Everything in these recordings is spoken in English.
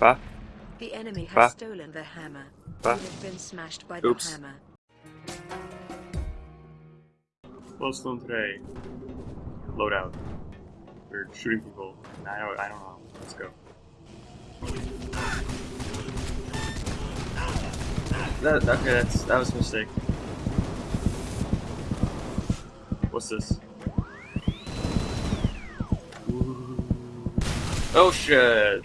Bah. The enemy has Bah. stolen the hammer. Bah. You have been smashed by Oops. the hammer. Glowstone today. Loadout. We're shooting people. I don't, I don't know. Let's go. That, okay, that's, that was a mistake. What's this? Ooh. Oh shit!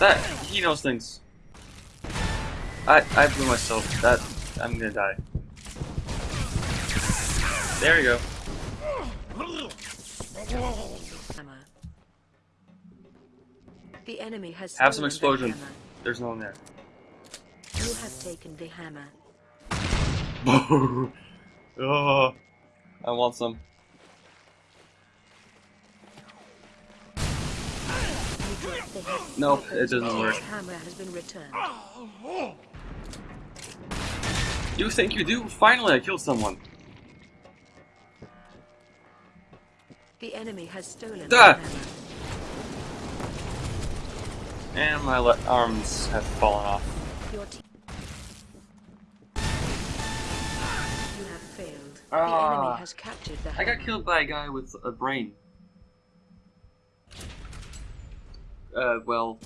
That, he knows things. I, I blew myself. That, I'm gonna die. There you go. The enemy has Have some stolen the explosion. There's no one there. You have taken the hammer. oh, I want some. You dropped the hammer. Nope, The it doesn't work. hammer has been returned. You think you do? Finally, I killed someone. The enemy has stolen Ah! the hammer. And my arms have fallen off. Your team. You have failed. the Ah. enemy has captured the I got killed by a guy with a brain. Uh, well.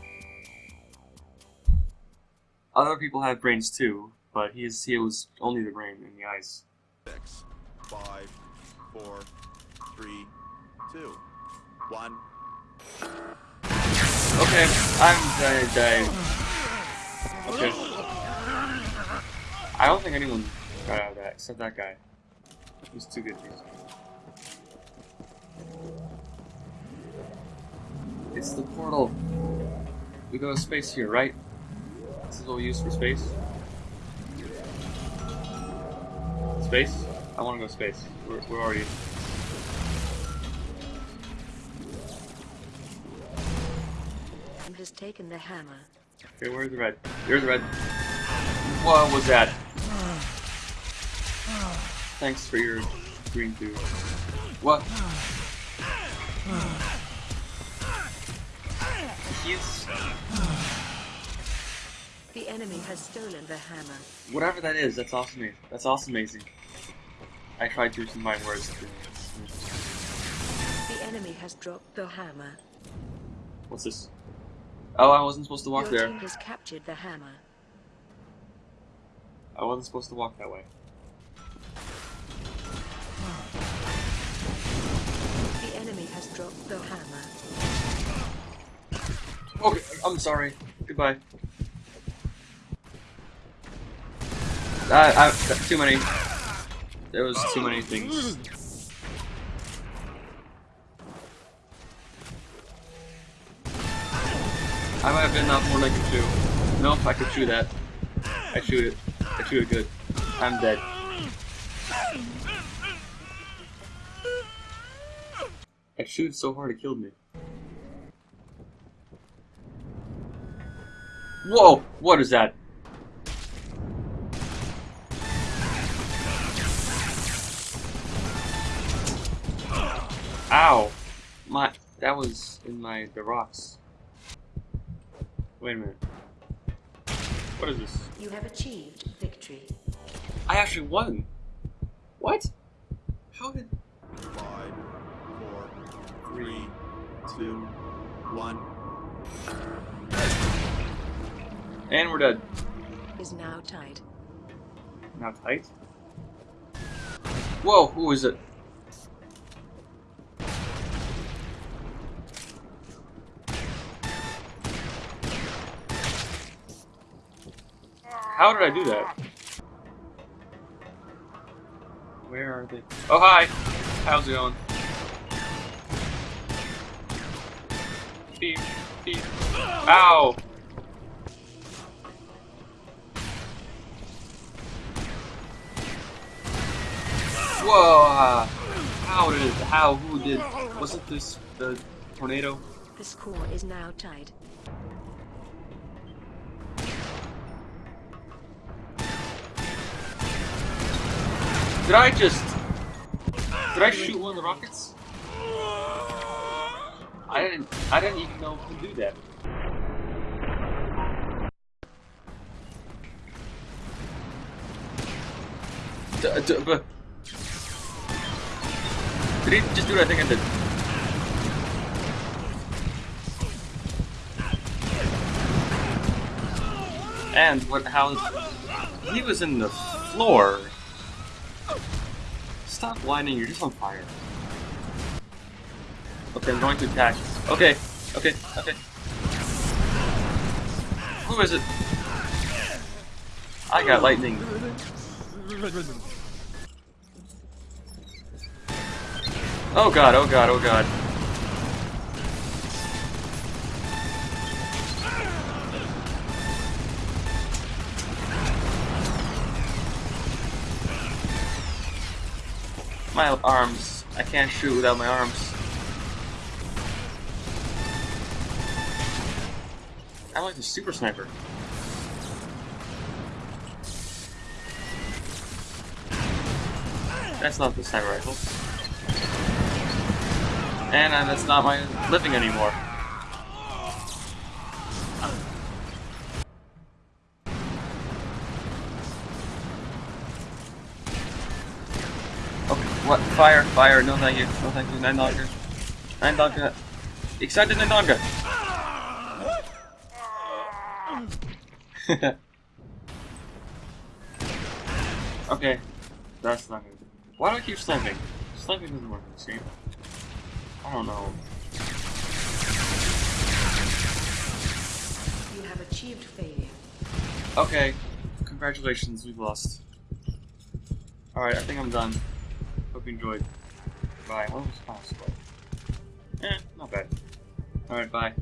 Other people have brains too, but he's he was only the brain in the eyes. Six, five, four, three, two, one. Okay, I'm gonna die. Okay. I don't think anyone got out of that except that guy. He's too good. It's the portal. We go to space here, right? This is what we use for space. Space? I want to go space. We're, we're already. And has taken the hammer. Okay, where's the red? There's the red. What was that? Thanks for your green too. What? He's The enemy has stolen the hammer. whatever that is. That's awesome. That's awesome, amazing. I tried to combine words. The enemy has dropped the hammer. What's this? Oh, I wasn't supposed to walk Your there. team has captured the hammer. I wasn't supposed to walk that way. The enemy has dropped the hammer. I'm sorry. Goodbye. I, I, too many. There was too many things. I might have been off more than I chew. Nope, I could chew that. I chewed it. I chewed it good. I'm dead. I chewed so hard it killed me. Whoa! What is that? Ow! My that was in my the rocks. Wait a minute. What is this? You have achieved victory. I actually won. What? How did? Five, four, three, two, one. And we're dead. Is now tied. Now tight. Whoa! Who is it? How did I do that? Where are they? Oh hi! How's it going? Beep, beep. Ow! Whoa! How did? How? Who did? Wasn't this the tornado? The score is now tied. Did I just? Did I shoot one of the rockets? I didn't. I didn't even know to do that. D- d- did he just do what I think I did? And what? How? He was in the floor. Stop whining. You're just on fire. Okay, I'm going to attack. Okay, okay, okay. Who is it? I got lightning. Oh god, oh god, oh god. My arms. I can't shoot without my arms. I like the super sniper. That's not the sniper rifle. And that's not my living anymore. Okay, what? Fire, fire, no thank you, no thank you, nine dogger. Nine dogger. Excited nine dogger! okay, that's not good. Why do I keep sniping? Sniping doesn't work in this game. I don't know. You have achieved failure. Okay, congratulations, we've lost. Alright, I think I'm done. Hope you enjoyed. Bye. What was possible? Eh, not bad. Alright, bye.